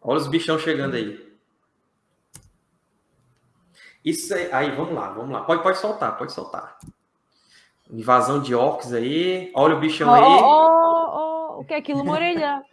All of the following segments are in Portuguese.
Olha os bichão chegando aí. Isso aí, aí, vamos lá, vamos lá. Pode, pode soltar, pode soltar. Invasão de orcs aí. Olha o bichão Oh, aí. oh, oh, o que é aquilo? Uma orelha.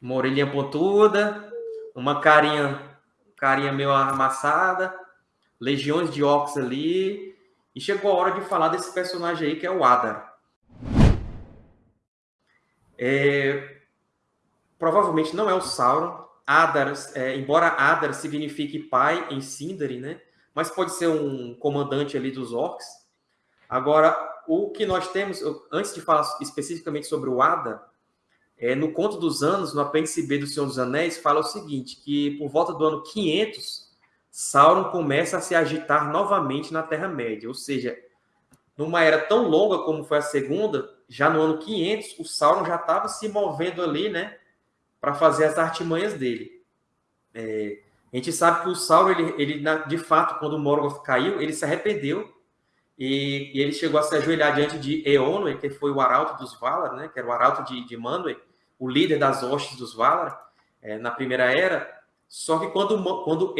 Uma orelhinha pontuda. Uma carinha, carinha meio amassada. Legiões de orcs ali. E chegou a hora de falar desse personagem aí que é o Adar. É, provavelmente não é o Sauron. Adar, é, embora Adar signifique pai em Sindarin, né? Mas pode ser um comandante ali dos orcs. Agora, o que nós temos, antes de falar especificamente sobre o Adar, é, no Conto dos Anos, no apêndice B do Senhor dos Anéis, fala o seguinte, que por volta do ano 500, Sauron começa a se agitar novamente na Terra-média. Ou seja, numa era tão longa como foi a segunda, já no ano 500, o Sauron já estava se movendo ali, né, para fazer as artimanhas dele. É, a gente sabe que o Sauron, ele, ele de fato, quando o Morgoth caiu, ele se arrependeu e, e ele chegou a se ajoelhar diante de Eonwë, que foi o arauto dos Valar, né, que era o arauto de, de Manwë, o líder das hostes dos Valar, é, na Primeira Era. Só que quando, quando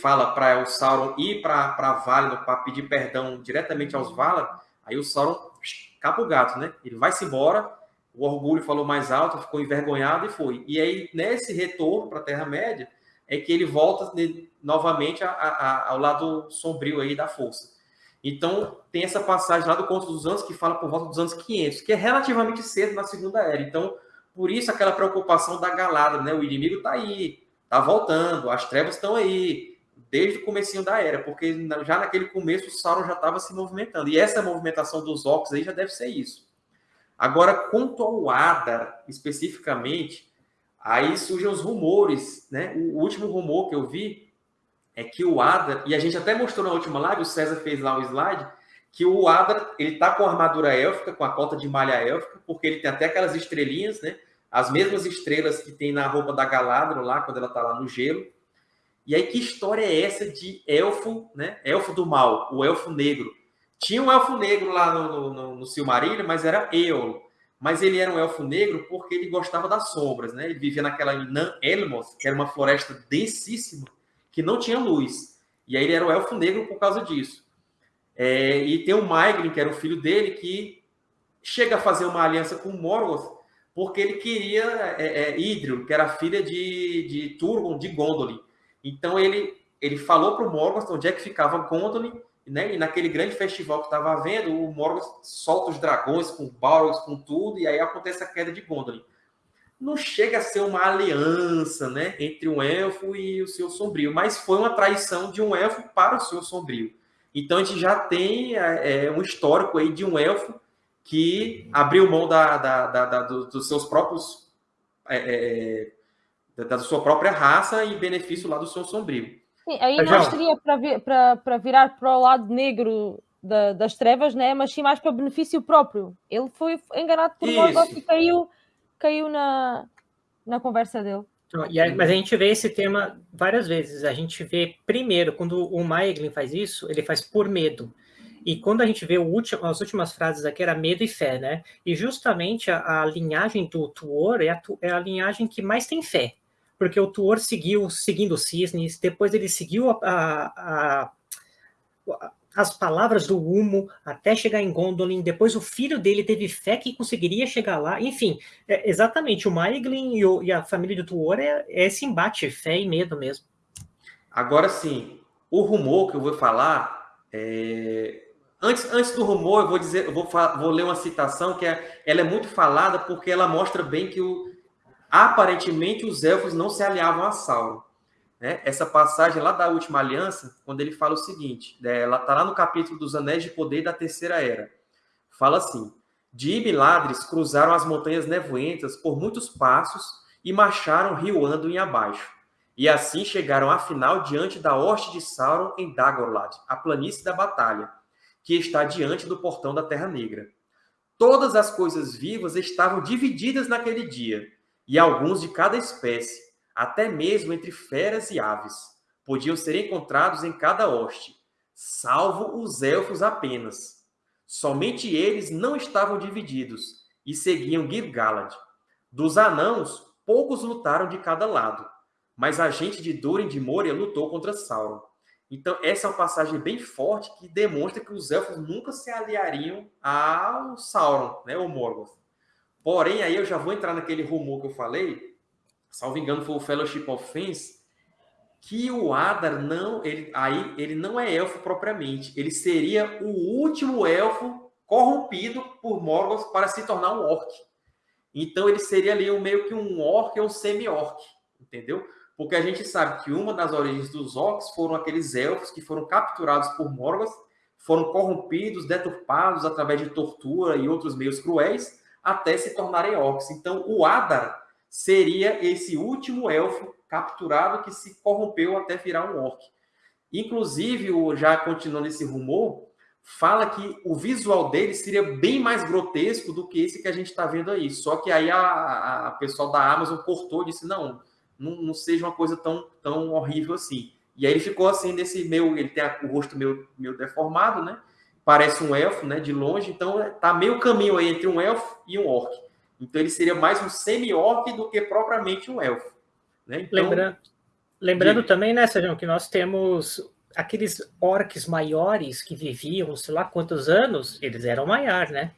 fala para o Sauron ir para Valinor para pedir perdão diretamente aos Valar, aí o Sauron capa o gato, né? Ele vai-se embora, o orgulho falou mais alto, ficou envergonhado e foi. E aí, nesse retorno para a Terra-média, é que ele volta ne- novamente a- a- ao lado sombrio aí da força. Então, tem essa passagem lá do Conto dos Anos que fala por volta dos anos 500, que é relativamente cedo na Segunda Era. Então, por isso aquela preocupação da Galadriel, né? O inimigo está aí, está voltando, as trevas estão aí, desde o comecinho da Era, porque já naquele começo o Sauron já estava se movimentando. E essa movimentação dos orcs aí já deve ser isso. Agora, quanto ao Adar, especificamente, aí surgem os rumores, né? O último rumor que eu vi é que o Adar, e a gente até mostrou na última live, o César fez lá um slide, que o Adar, ele tá com a armadura élfica, com a cota de malha élfica, porque ele tem até aquelas estrelinhas, né? As mesmas estrelas que tem na roupa da Galadriel lá, quando ela tá lá no gelo. E aí, que história é essa de elfo, né? Elfo do mal, o elfo negro. Tinha um elfo negro lá no, no, no, Silmarillion, mas era Eol. Mas ele era um elfo negro porque ele gostava das sombras, né? Ele vivia naquela Nan Elmoth, que era uma floresta densíssima, que não tinha luz. E aí ele era o elfo negro por causa disso. É, e tem o Maeglin, que era o filho dele, que chega a fazer uma aliança com Morgoth, porque ele queria é, é, Idril, que era filha de, de Turgon, de Gondolin. Então ele, ele falou para o Morgoth onde é que ficava Gondolin, né? E naquele grande festival que estava havendo, o Morgoth solta os dragões com Balrogs, com tudo, e aí acontece a queda de Gondolin. Não chega a ser uma aliança, né, entre um elfo e o Senhor Sombrio, mas foi uma traição de um elfo para o Senhor Sombrio. Então a gente já tem é, um histórico aí de um elfo que abriu mão da, da, da, da dos seus próprios é, da, sua própria raça em benefício lá do Senhor Sombrio. Sim, aí não seria para, vir, para, para virar para o lado negro da, das trevas, né? mas sim mais para benefício próprio. Ele foi enganado por Morgoth e caiu, caiu na, na conversa dele. Aí, mas a gente vê esse tema várias vezes. A gente vê primeiro, quando o Maeglin faz isso, ele faz por medo. E quando a gente vê último, as últimas frases aqui, era medo e fé, né? E justamente a, a linhagem do Tuor é a, é a linhagem que mais tem fé porque o Tuor seguiu seguindo os cisnes, depois ele seguiu a, a, a, as palavras do Humo até chegar em Gondolin, depois o filho dele teve fé que conseguiria chegar lá, enfim, é, exatamente, o Maeglin e, o, e, a família do Tuor é, é, esse embate, fé e medo mesmo. Agora sim, o rumor que eu vou falar, é... antes, antes do rumor eu vou dizer, eu vou, vou ler uma citação que é, ela é muito falada porque ela mostra bem que o aparentemente os elfos não se aliavam a Sauron. Né? Essa passagem lá da Última Aliança, quando ele fala o seguinte, né? ela está lá no capítulo dos Anéis de Poder da Terceira Era. Fala assim, Dib e Ladres cruzaram as montanhas nevoentas por muitos passos e marcharam rio Anduin abaixo. E assim chegaram afinal diante da hoste de Sauron em Dagorlad, a planície da batalha, que está diante do portão da Terra Negra. Todas as coisas vivas estavam divididas naquele dia, e alguns de cada espécie, até mesmo entre feras e aves, podiam ser encontrados em cada hoste, salvo os elfos apenas. Somente eles não estavam divididos e seguiam Gil-galad. Dos anãos, poucos lutaram de cada lado. mas a gente de Durin de Moria lutou contra Sauron. Então, essa é uma passagem bem forte que demonstra que os elfos nunca se aliariam ao Sauron, né, ou Morgoth. Porém, aí eu já vou entrar naquele rumor que eu falei, salvo engano foi o Fellowship of Fens, que o Adar não, ele, aí ele não é elfo propriamente, ele seria o último elfo corrompido por Morgoth para se tornar um orc. Então ele seria ali um, meio que um orc ou um semi-orc, entendeu? Porque a gente sabe que uma das origens dos orcs foram aqueles elfos que foram capturados por Morgoth, foram corrompidos, deturpados através de tortura e outros meios cruéis, até se tornarem orcs. Então o Adar seria esse último elfo capturado que se corrompeu até virar um orc. Inclusive, já continuando esse rumor, fala que o visual dele seria bem mais grotesco do que esse que a gente está vendo aí. Só que aí a, a pessoal da Amazon cortou e disse: não, não, não, seja uma coisa tão, tão horrível assim. E aí ele ficou assim, nesse meio. Ele tem o rosto meio, meio deformado, né? Parece um elfo, né? De longe. Então tá meio caminho aí entre um elfo e um orc. Então ele seria mais um semi-orc do que propriamente um elfo. Né? Então, lembrando lembrando de... também, né, Sérgio, que nós temos aqueles orcs maiores que viviam, sei lá quantos anos, eles eram maior, né?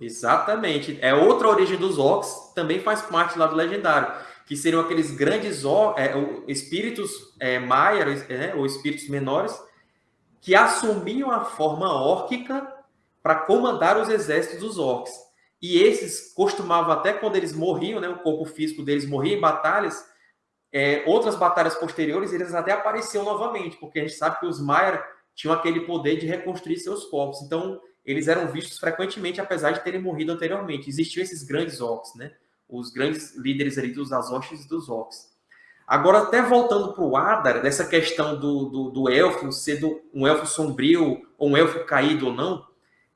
Exatamente. É outra origem dos orcs, também faz parte lá do legendário, que seriam aqueles grandes é, espíritos é, maias, é, ou espíritos menores, que assumiam a forma órquica para comandar os exércitos dos orcs. E esses costumavam, até quando eles morriam, né, o corpo físico deles morria em batalhas, é, outras batalhas posteriores, eles até apareciam novamente, porque a gente sabe que os Maiar tinham aquele poder de reconstruir seus corpos. Então, eles eram vistos frequentemente, apesar de terem morrido anteriormente. Existiam esses grandes orcs, né? Os grandes líderes ali dos Azoshes e dos orcs. Agora, até voltando para o Adar, dessa questão do, do, do elfo ser um elfo sombrio, ou um elfo caído ou não,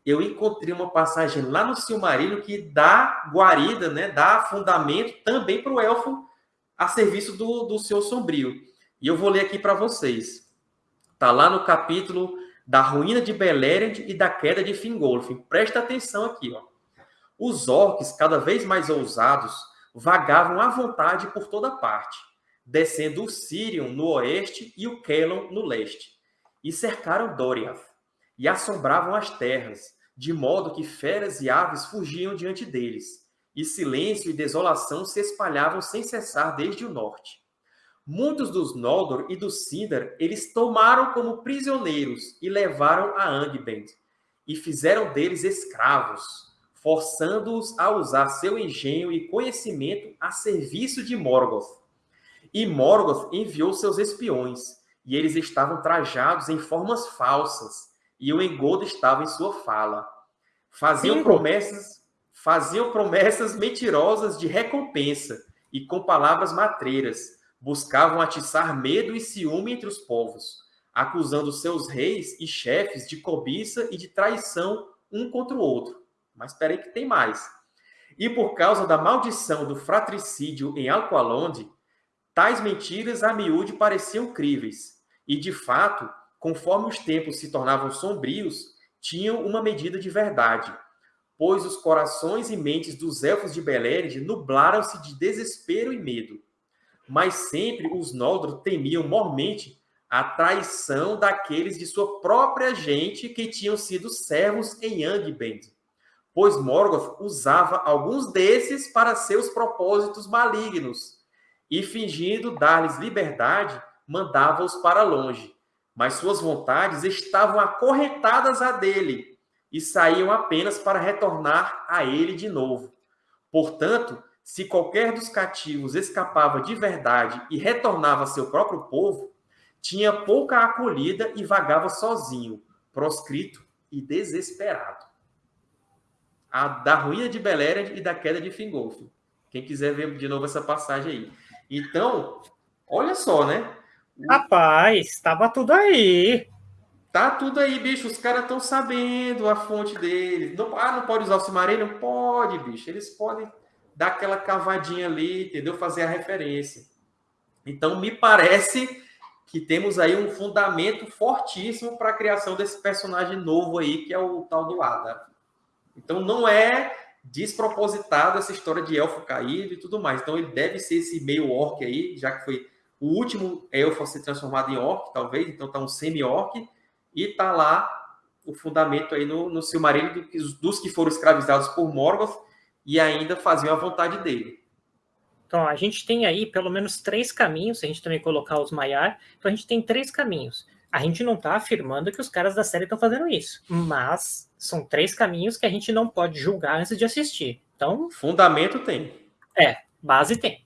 eu encontrei uma passagem lá no Silmarillion que dá guarida, né, dá fundamento também para o elfo a serviço do, do seu sombrio. E eu vou ler aqui para vocês. Está lá no capítulo da ruína de Beleriand e da queda de Fingolfin. Presta atenção aqui. Ó. Os orcs, cada vez mais ousados, vagavam à vontade por toda parte, descendo o Sirion no oeste e o Kelon no leste, e cercaram Doriath, e assombravam as terras, de modo que feras e aves fugiam diante deles e silêncio e desolação se espalhavam sem cessar desde o norte. Muitos dos Noldor e dos Sindar eles tomaram como prisioneiros e levaram a Angband, e fizeram deles escravos, forçando-os a usar seu engenho e conhecimento a serviço de Morgoth. E Morgoth enviou seus espiões, e eles estavam trajados em formas falsas, e o engodo estava em sua fala. Faziam Sim. promessas faziam promessas mentirosas de recompensa e com palavras matreiras buscavam atiçar medo e ciúme entre os povos, acusando seus reis e chefes de cobiça e de traição um contra o outro. Mas espera aí que tem mais. E por causa da maldição do fratricídio em Alqualonde, tais mentiras a miúde pareciam críveis, e de fato, conforme os tempos se tornavam sombrios, tinham uma medida de verdade, pois os corações e mentes dos elfos de Beleriand nublaram-se de desespero e medo. Mas sempre os Noldor temiam mormente a traição daqueles de sua própria gente que tinham sido servos em Angband, pois Morgoth usava alguns desses para seus propósitos malignos, e fingindo dar-lhes liberdade, mandava-os para longe. Mas suas vontades estavam acorrentadas a dele, e saíam apenas para retornar a ele de novo. Portanto, se qualquer dos cativos escapava de verdade e retornava a seu próprio povo, tinha pouca acolhida e vagava sozinho, proscrito e desesperado. A da ruína de Beleriand e da queda de Fingolfin. Quem quiser ver de novo essa passagem aí. Então, olha só, né? Rapaz, estava tudo aí. Tá tudo aí, bicho. Os caras estão sabendo a fonte deles. Não, ah, não pode usar o Silmarillion? Pode, bicho. Eles podem dar aquela cavadinha ali, entendeu? Fazer a referência. Então, me parece que temos aí um fundamento fortíssimo para a criação desse personagem novo aí, que é o tal do Ada. Então, não é despropositado essa história de elfo caído e tudo mais. Então, ele deve ser esse meio orc aí, já que foi o último elfo a ser transformado em orc, talvez, então tá um semi-orc, e tá lá o fundamento aí no, no Silmarillion do, dos que foram escravizados por Morgoth e ainda faziam a vontade dele. Então, a gente tem aí pelo menos três caminhos, se a gente também colocar os Maiar, então a gente tem três caminhos. A gente não está afirmando que os caras da série estão fazendo isso, mas são três caminhos que a gente não pode julgar antes de assistir. Então. Fundamento tem. É, base tem.